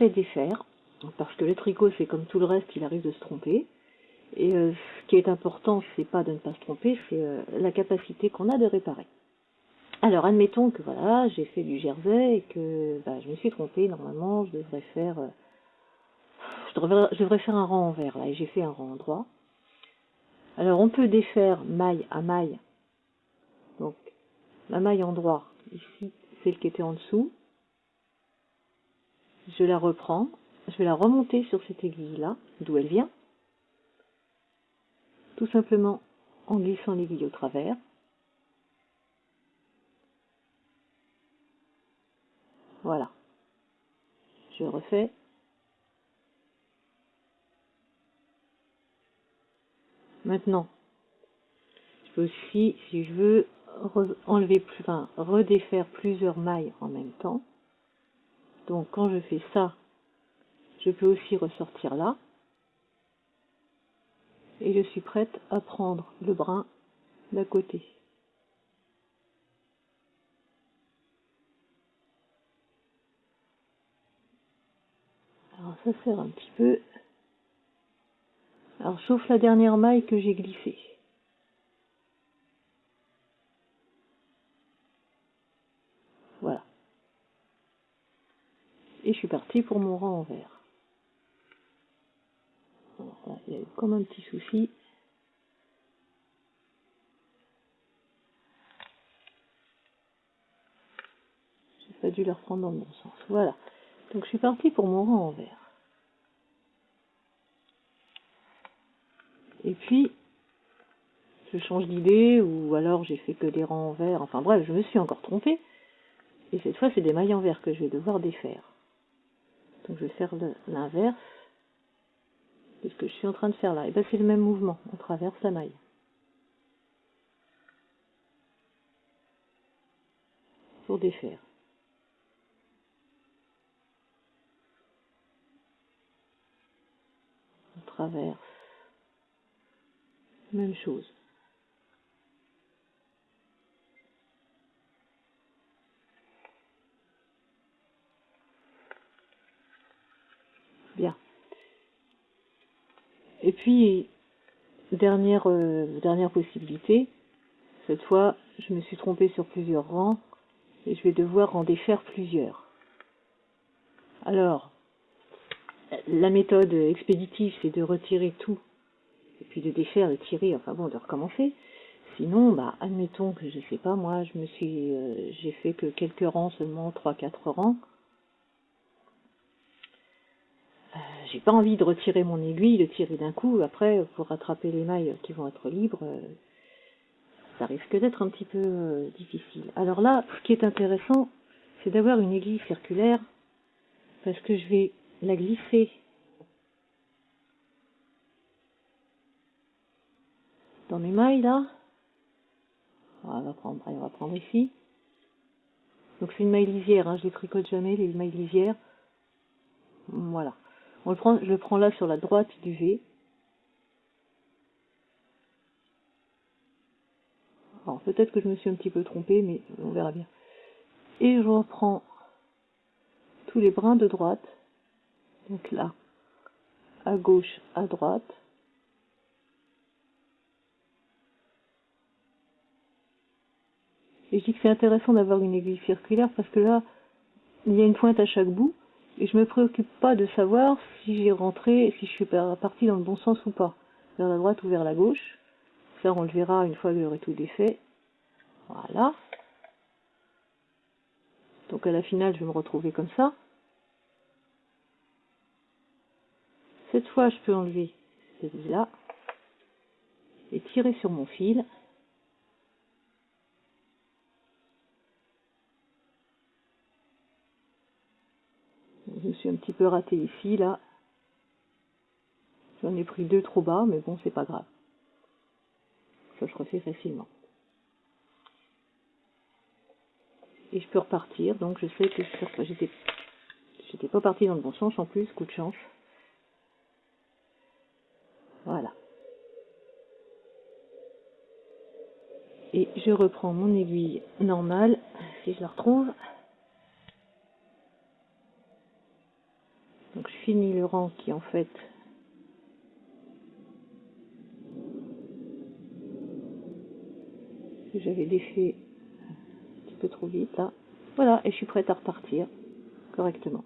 et défaire, parce que le tricot, c'est comme tout le reste, il arrive de se tromper. Et euh, ce qui est important, c'est pas de ne pas se tromper, c'est euh, la capacité qu'on a de réparer. Alors, admettons que voilà, j'ai fait du jersey et que bah, je me suis trompée. Normalement, je devrais faire, euh, je, devrais, faire un rang envers là, et j'ai fait un rang droit. Alors, on peut défaire maille à maille. Donc, la maille en droit, ici, celle qui était en dessous. Je la reprends. Je vais la remonter sur cette aiguille-là, d'où elle vient. Tout simplement en glissant l'aiguille au travers. Voilà. Je refais. Maintenant, je peux aussi, si je veux, enlever, enfin, redéfaire plusieurs mailles en même temps. Donc quand je fais ça, je peux aussi ressortir là. Et je suis prête à prendre le brin d'à côté. Alors ça sert un petit peu. Alors sauf la dernière maille que j'ai glissée. Voilà. Je suis partie pour mon rang envers. il y a eu comme un petit souci. J'ai pas dû le reprendre dans le bon sens. Voilà. Donc je suis partie pour mon rang envers. Et puis, je change d'idée, ou alors j'ai fait que des rangs envers. Enfin bref, je me suis encore trompée. Et cette fois, c'est des mailles envers que je vais devoir défaire. Donc je vais faire l'inverse de ce que je suis en train de faire là. Et bien c'est le même mouvement, on traverse la maille. Pour défaire. traverse. Même chose. Bien. Et puis, dernière, euh, dernière possibilité, cette fois, je me suis trompée sur plusieurs rangs et je vais devoir en défaire plusieurs. Alors, la méthode expéditive, c'est de retirer tout, et puis de défaire, de tirer, enfin bon, de recommencer. Sinon, bah, admettons que je sais pas, moi, je me suis, euh, j'ai fait que quelques rangs seulement, trois, quatre rangs. Euh, j'ai pas envie de retirer mon aiguille, de tirer d'un coup. Après, pour rattraper les mailles qui vont être libres, euh, ça risque d'être un petit peu difficile. Alors là, ce qui est intéressant, c'est d'avoir une aiguille circulaire, parce que je vais la glisser dans mes mailles là. On va prendre, on va prendre ici. Donc c'est une maille lisière, hein, je les tricote jamais, les mailles lisières. Voilà. Je le prends là sur la droite du V. Alors peut-être que je me suis un petit peu trompée, mais on verra bien. Et je reprends tous les brins de droite donc là, à gauche, à droite. Et je dis que c'est intéressant d'avoir une aiguille circulaire parce que là, il y a une pointe à chaque bout et je me préoccupe pas de savoir si j'ai rentré, si je suis parti dans le bon sens ou pas, vers la droite ou vers la gauche. Ça, on le verra une fois que j'aurai tout défait. Voilà. Donc à la finale, je vais me retrouver comme ça. Cette fois, je peux enlever celui-là et tirer sur mon fil. Je me suis un petit peu raté ici, là. J'en ai pris deux trop bas, mais bon, c'est pas grave. Ça se refait facilement. Et je peux repartir, donc je sais que j'étais pas parti dans le bon sens en plus, coup de chance. Voilà. Et je reprends mon aiguille normale, si je la retrouve. Le rang qui en fait j'avais défait un petit peu trop vite là. Voilà, et je suis prête à repartir correctement.